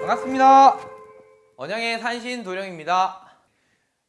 반갑습니다. 언양의 산신 도령입니다.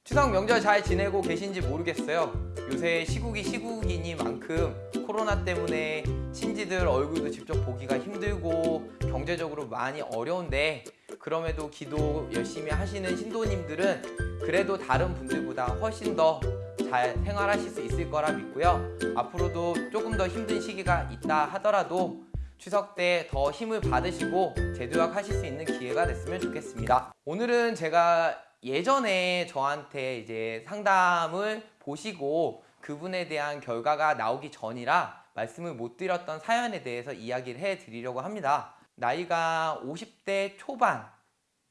추석 명절 잘 지내고 계신지 모르겠어요. 요새 시국이 시국이니만큼 코로나 때문에 친지들 얼굴도 직접 보기가 힘들고 경제적으로 많이 어려운데 그럼에도 기도 열심히 하시는 신도님들은 그래도 다른 분들보다 훨씬 더 잘 생활하실 수 있을 거라 믿고요. 앞으로도 조금 더 힘든 시기가 있다 하더라도 추석 때 더 힘을 받으시고 재도약 하실 수 있는 기회가 됐으면 좋겠습니다. 오늘은 제가 예전에 저한테 이제 상담을 보시고 그분에 대한 결과가 나오기 전이라 말씀을 못 드렸던 사연에 대해서 이야기를 해 드리려고 합니다. 나이가 50대 초반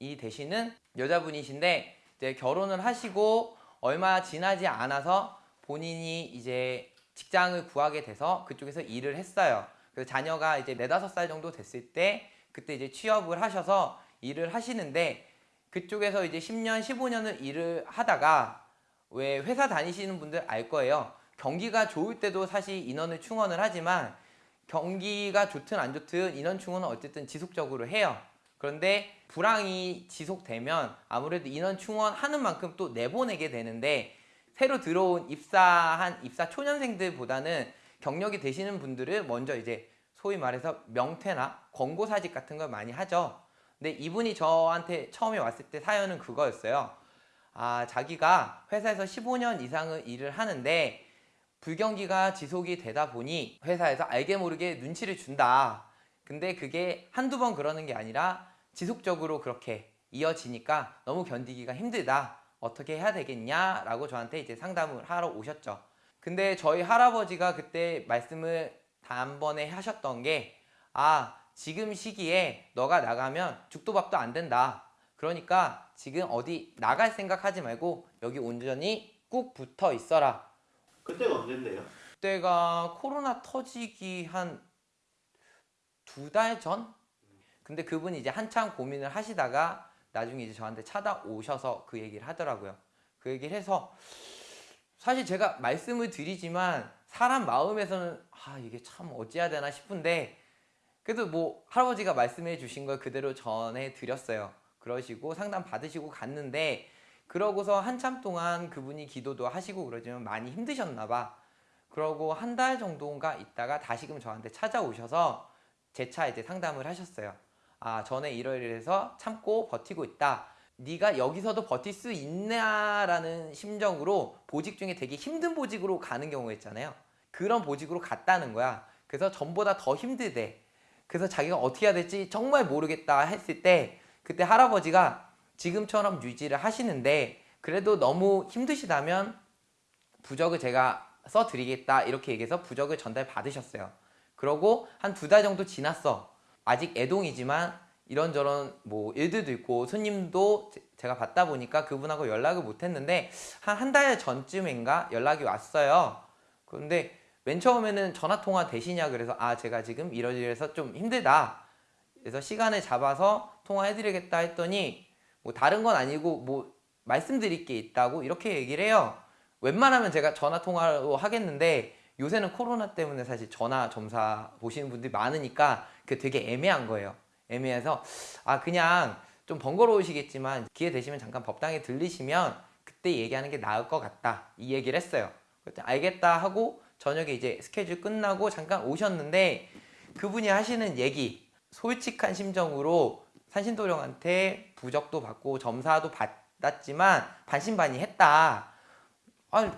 이 되시는 여자분이신데 이제 결혼을 하시고 얼마 지나지 않아서 본인이 이제 직장을 구하게 돼서 그쪽에서 일을 했어요. 그래서 자녀가 이제 네다섯 살 정도 됐을 때 그때 이제 취업을 하셔서 일을 하시는데 그쪽에서 이제 10년, 15년을 일을 하다가 왜 회사 다니시는 분들 알 거예요. 경기가 좋을 때도 사실 인원을 충원을 하지만 경기가 좋든 안 좋든 인원 충원은 어쨌든 지속적으로 해요. 그런데 불황이 지속되면 아무래도 인원 충원하는 만큼 또 내보내게 되는데 새로 들어온 입사한 입사 초년생들보다는 경력이 되시는 분들은 먼저 이제 소위 말해서 명퇴나 권고사직 같은 걸 많이 하죠. 근데 이분이 저한테 처음에 왔을 때 사연은 그거였어요. 아, 자기가 회사에서 15년 이상을 일을 하는데 불경기가 지속이 되다 보니 회사에서 알게 모르게 눈치를 준다. 근데 그게 한두 번 그러는 게 아니라 지속적으로 그렇게 이어지니까 너무 견디기가 힘들다. 어떻게 해야 되겠냐? 라고 저한테 이제 상담을 하러 오셨죠. 근데 저희 할아버지가 그때 말씀을 단번에 하셨던 게 아, 지금 시기에 너가 나가면 죽도 밥도 안 된다. 그러니까 지금 어디 나갈 생각하지 말고 여기 온전히 꾹 붙어 있어라. 그때가 언젠데요? 그때가 코로나 터지기 한 두 달 전? 근데 그분이 이제 한참 고민을 하시다가 나중에 이제 저한테 찾아오셔서 그 얘기를 하더라고요. 그 얘기를 해서 사실 제가 말씀을 드리지만 사람 마음에서는 아 이게 참 어찌해야 되나 싶은데 그래도 뭐 할아버지가 말씀해 주신 걸 그대로 전해 드렸어요. 그러시고 상담 받으시고 갔는데 그러고서 한참 동안 그분이 기도도 하시고 그러지만 많이 힘드셨나 봐. 그러고 한 달 정도인가 있다가 다시금 저한테 찾아오셔서 재차 이제 상담을 하셨어요. 아 전에 이러이러해서 참고 버티고 있다. 네가 여기서도 버틸 수 있냐라는 심정으로 보직 중에 되게 힘든 보직으로 가는 경우가 있잖아요. 그런 보직으로 갔다는 거야. 그래서 전보다 더 힘들대. 그래서 자기가 어떻게 해야 될지 정말 모르겠다 했을 때 그때 할아버지가 지금처럼 유지를 하시는데 그래도 너무 힘드시다면 부적을 제가 써드리겠다 이렇게 얘기해서 부적을 전달 받으셨어요. 그러고 한 두 달 정도 지났어. 아직 애동이지만 이런저런 뭐 일들도 있고 손님도 제- 제가 받다 보니까 그분하고 연락을 못 했는데 한 한 달 전쯤인가 연락이 왔어요. 그런데 맨 처음에는 전화 통화 되시냐 그래서 아 제가 지금 이러이러해서 좀 힘들다. 그래서 시간을 잡아서 통화해드리겠다 했더니 뭐 다른 건 아니고 뭐 말씀드릴 게 있다고 이렇게 얘기를 해요. 웬만하면 제가 전화 통화로 하겠는데 요새는 코로나 때문에 사실 전화 점사 보시는 분들이 많으니까 그게 되게 애매한 거예요. 애매해서 아 그냥 좀 번거로우시겠지만 기회 되시면 잠깐 법당에 들리시면 그때 얘기하는 게 나을 것 같다 이 얘기를 했어요. 그때 알겠다 하고 저녁에 이제 스케줄 끝나고 잠깐 오셨는데 그분이 하시는 얘기 솔직한 심정으로 산신도령한테 부적도 받고 점사도 받았지만 반신반의했다. 아니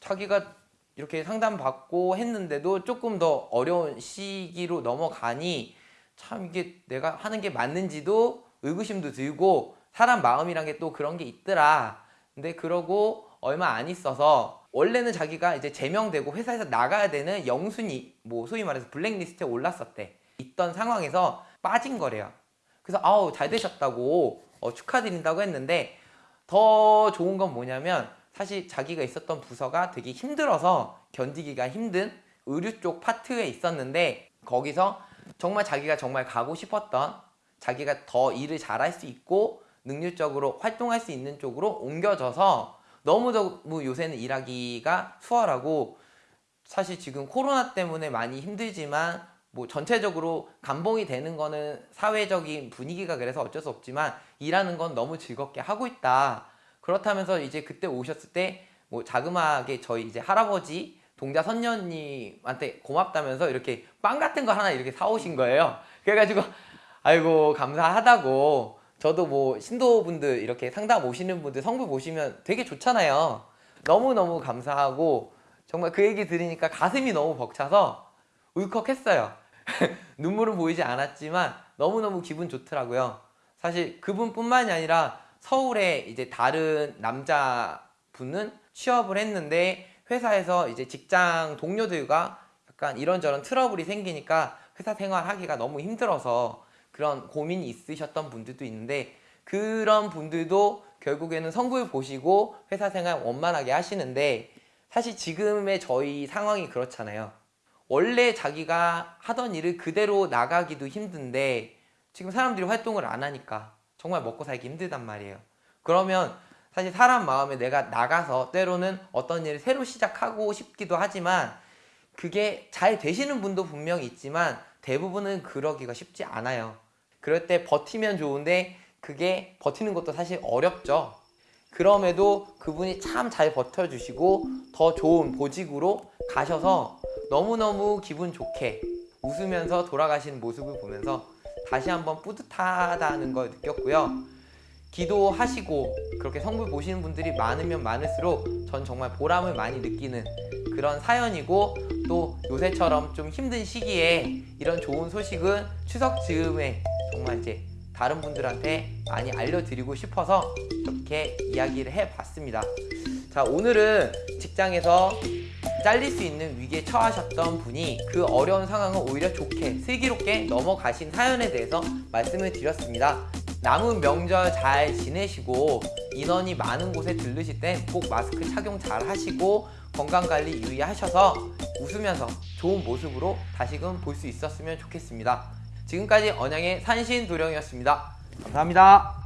자기가 이렇게 상담받고 했는데도 조금 더 어려운 시기로 넘어가니 참 이게 내가 하는 게 맞는지도 의구심도 들고 사람 마음이란 게 또 그런 게 있더라. 근데 그러고 얼마 안 있어서 원래는 자기가 이제 제명되고 회사에서 나가야 되는 영순위 뭐 소위 말해서 블랙리스트에 올랐었대. 있던 상황에서 빠진 거래요. 그래서 아우 잘 되셨다고 어, 축하드린다고 했는데 더 좋은 건 뭐냐면 사실 자기가 있었던 부서가 되게 힘들어서 견디기가 힘든 의류 쪽 파트에 있었는데 거기서 정말 자기가 정말 가고 싶었던 자기가 더 일을 잘할 수 있고 능률적으로 활동할 수 있는 쪽으로 옮겨져서 너무 너무 요새는 일하기가 수월하고 사실 지금 코로나 때문에 많이 힘들지만 뭐 전체적으로 감봉이 되는 거는 사회적인 분위기가 그래서 어쩔 수 없지만 일하는 건 너무 즐겁게 하고 있다. 그렇다면서 이제 그때 오셨을 때 뭐 자그마하게 저희 이제 할아버지 동자 선녀님한테 고맙다면서 이렇게 빵 같은 거 하나 이렇게 사오신 거예요. 그래가지고 아이고 감사하다고 저도 뭐 신도분들 이렇게 상담 오시는 분들 성부 보시면 되게 좋잖아요. 너무너무 감사하고 정말 그 얘기 들으니까 가슴이 너무 벅차서 울컥했어요. 눈물은 보이지 않았지만 너무너무 기분 좋더라고요. 사실 그분뿐만이 아니라 서울에 이제 다른 남자분은 취업을 했는데 회사에서 이제 직장 동료들과 약간 이런저런 트러블이 생기니까 회사 생활하기가 너무 힘들어서 그런 고민이 있으셨던 분들도 있는데 그런 분들도 결국에는 성부를 보시고 회사 생활 원만하게 하시는데 사실 지금의 저희 상황이 그렇잖아요. 원래 자기가 하던 일을 그대로 나가기도 힘든데 지금 사람들이 활동을 안 하니까 정말 먹고 살기 힘들단 말이에요. 그러면 사실 사람 마음에 내가 나가서 때로는 어떤 일을 새로 시작하고 싶기도 하지만 그게 잘 되시는 분도 분명히 있지만 대부분은 그러기가 쉽지 않아요. 그럴 때 버티면 좋은데 그게 버티는 것도 사실 어렵죠. 그럼에도 그분이 참 잘 버텨주시고 더 좋은 보직으로 가셔서 너무너무 기분 좋게 웃으면서 돌아가시는 모습을 보면서 다시 한번 뿌듯하다는 걸 느꼈고요. 기도하시고 그렇게 성부 보시는 분들이 많으면 많을수록 전 정말 보람을 많이 느끼는 그런 사연이고 또 요새처럼 좀 힘든 시기에 이런 좋은 소식은 추석 즈음에 정말 이제 다른 분들한테 많이 알려드리고 싶어서 이렇게 이야기를 해봤습니다. 자 오늘은 직장에서 잘릴 수 있는 위기에 처하셨던 분이 그 어려운 상황을 오히려 좋게 슬기롭게 넘어가신 사연에 대해서 말씀을 드렸습니다. 남은 명절 잘 지내시고 인원이 많은 곳에 들르실 땐 꼭 마스크 착용 잘 하시고 건강관리 유의하셔서 웃으면서 좋은 모습으로 다시금 볼 수 있었으면 좋겠습니다. 지금까지 언양의 산신도령이었습니다. 감사합니다.